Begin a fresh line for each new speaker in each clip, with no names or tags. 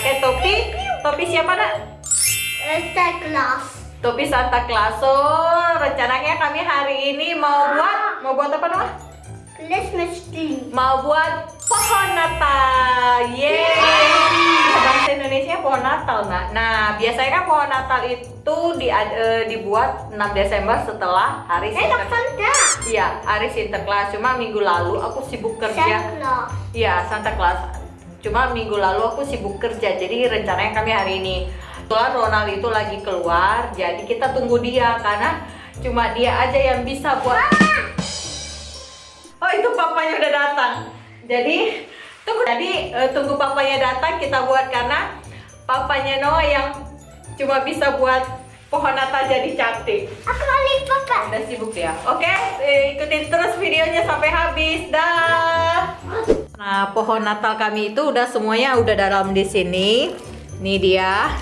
pakai topi. Topi siapa nak?
Santa Claus.
Topi Santa Claus. So, rencananya kami hari ini mau buat mau buat apa Noah?
Christmas tree.
Mau buat pohon Natal. Yeay. Bahasa Indonesia pohon Natal, Nak. Nah, biasanya kan pohon Natal itu di, eh, dibuat 6 Desember setelah hari Sinter.
Santa.
Iya, hari Sinterklas. Cuma minggu lalu aku sibuk kerja.
Santa Claus.
Iya, Santa Claus. Cuma minggu lalu aku sibuk kerja, jadi rencananya kami hari ini. Kebetulan Ronald itu lagi keluar, jadi kita tunggu dia karena cuma dia aja yang bisa buat. Oh itu papanya udah datang. Jadi tunggu jadi eh, tunggu papanya datang kita buat karena papanya Noah yang cuma bisa buat pohon Natal jadi cantik.
Aku balik papa.
Udah sibuk ya. Oke, eh, ikutin terus videonya sampai habis. Dah. Nah, pohon Natal kami itu udah semuanya udah dalam di sini. Ini dia.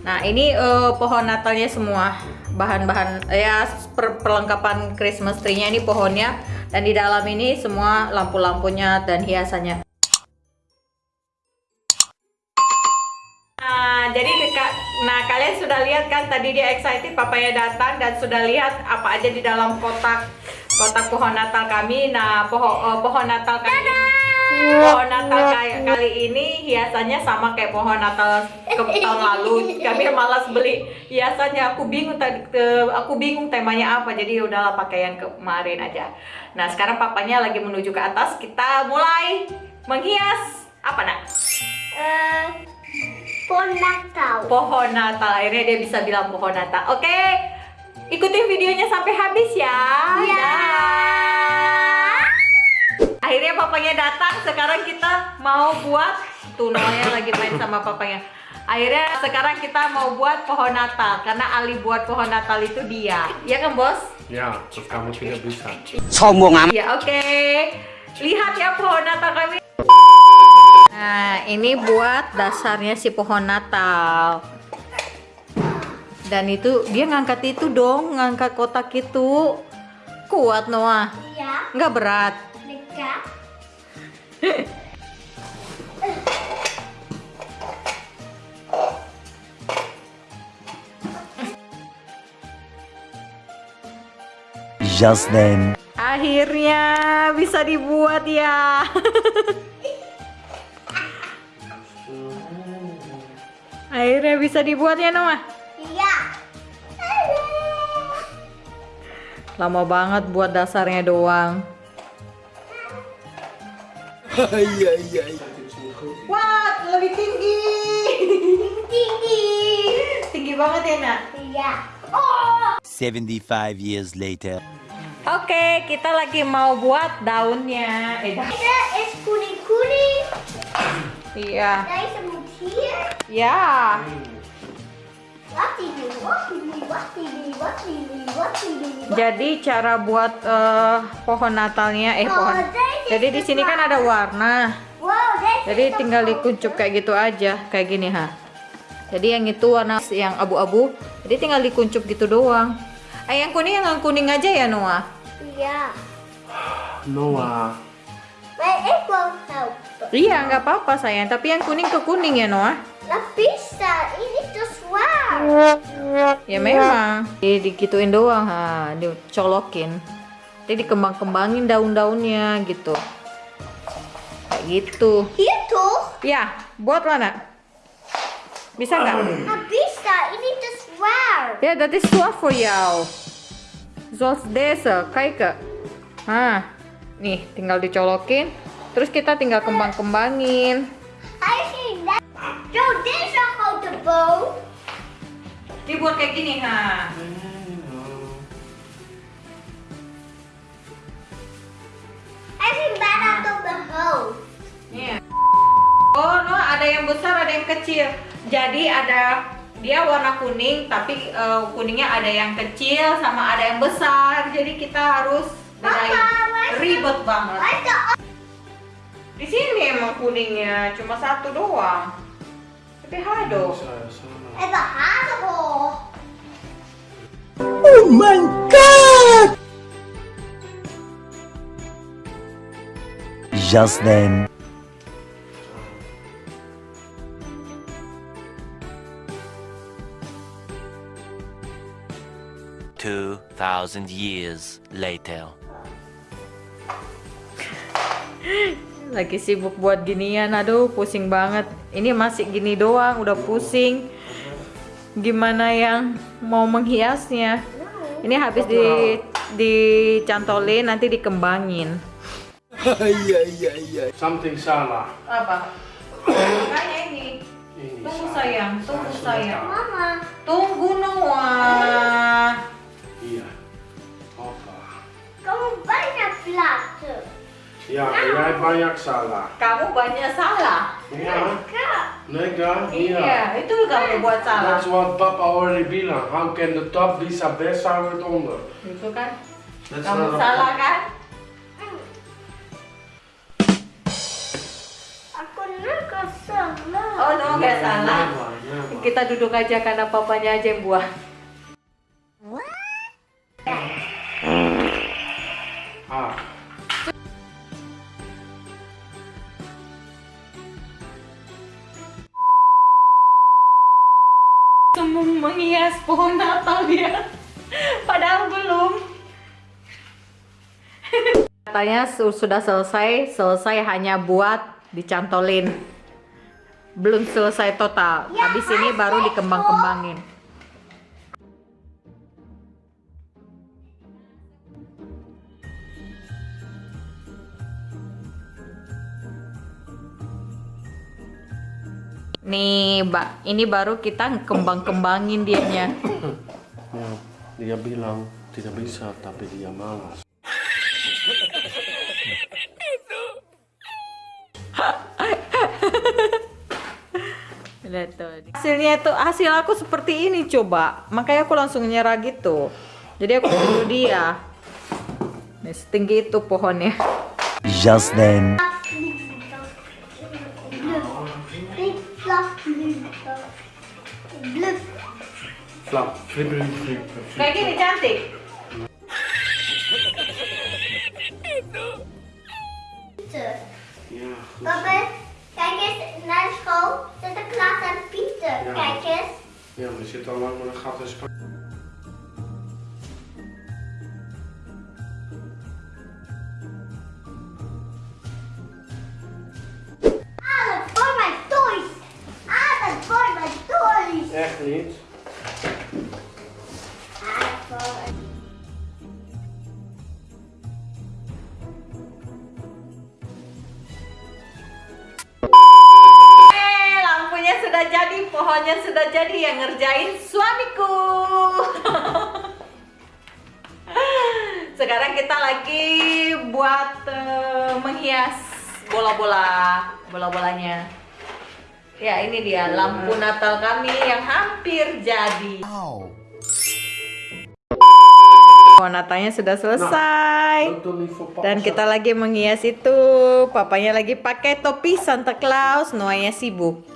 Nah, ini eh, pohon Natalnya semua. Bahan-bahan ya per- perlengkapan Christmas tree-nya ini pohonnya dan di dalam ini semua lampu-lampunya dan hiasannya. Nah, jadi nah kalian sudah lihat kan tadi dia excited papanya datang dan sudah lihat apa aja di dalam kotak kotak pohon Natal kami. Nah, pohon eh, pohon Natal kami pohon Natal kayak kali ini hiasannya sama kayak pohon Natal ke tahun lalu. Kami malas beli hiasannya. Aku bingung tadi aku bingung temanya apa. Jadi udahlah pakai yang kemarin aja. Nah, sekarang papanya lagi menuju ke atas. Kita mulai menghias apa nak?
Eh, pohon Natal.
pohon Natal. Akhirnya dia bisa bilang pohon Natal. Oke, ikutin videonya sampai habis ya.
Ya.
Akhirnya papanya datang. Sekarang kita mau buat tuh Noahnya lagi main sama papanya. Akhirnya sekarang kita mau buat pohon Natal karena Ali buat pohon Natal itu dia. Ya kan, Bos?
Ya, terus kamu tidak bisa.
sombong amat
Ya, oke. Lihat ya pohon Natal kami. Nah, ini buat dasarnya si pohon Natal. Dan itu dia ngangkat itu dong, ngangkat kotak itu. Kuat Noah,
Ya.
nggak berat.
Just then
Akhirnya bisa dibuat ya. Akhirnya bisa dibuat ya Noah.
Iya.
Lama banget buat dasarnya doang. Wah, lebih tinggi.
Tinggi.
tinggi banget ya, Nak.
Iya. Oh.
75 years later
Oke, kita lagi mau buat daunnya. Eh, da-
Ada es
iya.
Here.
Ya.
Ini? What ini? What
Jadi cara buat eh, pohon Natalnya eh pohon. Jadi di sini kan ada warna. Jadi tinggal dikuncup kayak gitu aja, kayak gini ha. Jadi yang itu warna yang abu-abu, jadi tinggal dikuncup gitu doang. Eh yang kuning yang kuning aja ya Noah.
Iya.
Noah.
Help.
Iya nggak apa-apa sayang, tapi yang kuning ke kuning ya Noah.
Nah bisa, ini tuh swab.
Ya memang. Jadi digituin doang ha, dicolokin. Jadi dikembang-kembangin daun-daunnya gitu. Kayak gitu.
Itu,
Ya, buat mana? Bisa nggak?
bisa, ini tuh swab.
Ja, dat is zo voor jou. Zoals deze, kijk. Nah, nih tinggal dicolokin. Terus kita tinggal kembang-kembangin.
I see that. So this is how the bow.
Dibuat kayak gini, ha.
I
ada yang besar, ada yang kecil. Jadi ada dia warna kuning, tapi eh, kuningnya ada yang kecil sama ada yang besar. Jadi kita harus bedain. Ribet banget. Di sini emang kuningnya cuma satu doang. Tapi hado.
Hole.
oh my god just then 2,000 years later.
Lagi sibuk buat ginian, aduh pusing banget. Ini masih gini doang, udah pusing. Gimana yang mau menghiasnya? Ini habis di dicantolin, nanti dikembangin.
Something salah.
Apa? Makanya ini.
Ini
Tunggu sayang, tunggu sayang.
Mama,
Tunggu
banyak
salah.
Kamu banyak salah.
Kak,
Nega?
Iya, itu kamu buat salah.
That's what Papa already bilang. How can the top be so best how it onder?
Itu kan.
That's
Kamu salah kan?
aku nggak salah.
Oh, no, nggak salah. Kita duduk aja karena papanya aja yang buah. Semua menghias pohon Natal dia. Padahal belum. Katanya su- sudah selesai, selesai hanya buat dicantolin. Belum selesai total. Habis ini baru dikembang-kembangin. Nih, Mbak, ini baru kita kembang-kembangin dianya.
Dia bilang tidak bisa, tapi dia malas.
Lihat tuh. Hasilnya itu hasil aku seperti ini coba. Makanya aku langsung nyerah gitu. Jadi aku tunggu dia. Nih, setinggi itu pohonnya.
Just then.
Flap,
flippery, flip, flip.
Kayak gini cantik.
Pieter.
Ja,
Papa, kijk eens naar school. Sinterklaas en Pieter.
Ja.
Kijk eens.
ja, maar er zit al lang met een gat in Spanje.
Alles voor mijn toys. Alles voor mijn toys.
Echt niet.
Kita lagi buat eh, menghias bola-bola, bola-bolanya. Ya, ini dia lampu Natal kami yang hampir jadi. Oh, Natalnya sudah selesai.
Papa.
Dan kita lagi menghias itu. Papanya lagi pakai topi Santa Claus, Noahnya sibuk.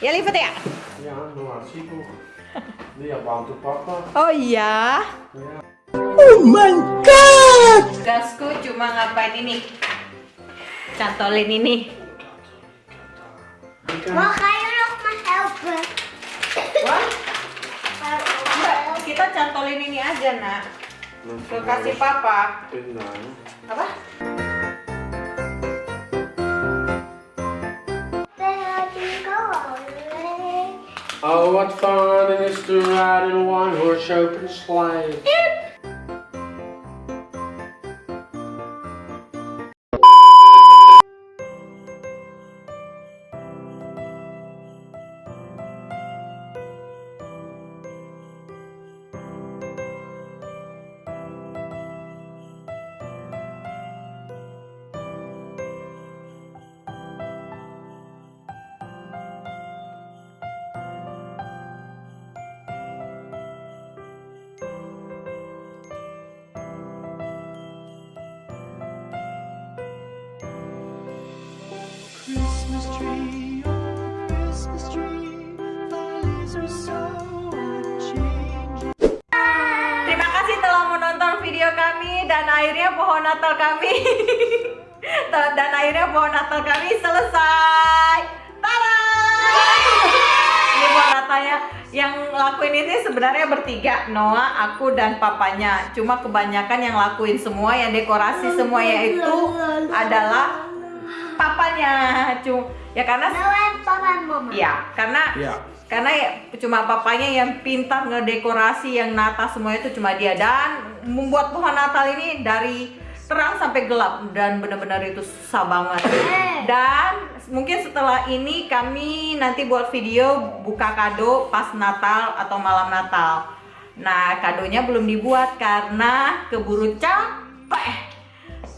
Ya lipat ya?
Noah, sibuk. Dia bantu papa.
Oh iya.
Ja.
Gasku cuma ngapain ini? Cantolin ini.
Nog maar
enggak,
helpen?
kita cantolin ini aja, Nak. Ke kasih papa. Apa?
Oh, what fun it is to ride in a one-horse open sleigh.
Terima kasih telah menonton video kami dan akhirnya pohon Natal kami dan akhirnya pohon Natal kami selesai. Ini pohon Natalnya yang lakuin ini sebenarnya bertiga, Noah, aku dan papanya. Cuma kebanyakan yang lakuin semua, yang dekorasi semua yaitu adalah papanya. Cuma ya karena ya karena
Ya.
karena ya cuma papanya yang pintar ngedekorasi yang nata semua itu cuma dia. Dan membuat pohon Natal ini dari terang sampai gelap dan benar-benar itu susah banget. Dan mungkin setelah ini kami nanti buat video buka kado pas Natal atau malam Natal. Nah kadonya belum dibuat karena keburu capek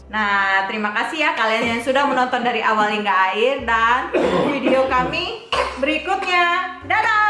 Nah, terima kasih ya kalian yang sudah menonton dari awal hingga akhir dan video kami berikutnya. Dadah!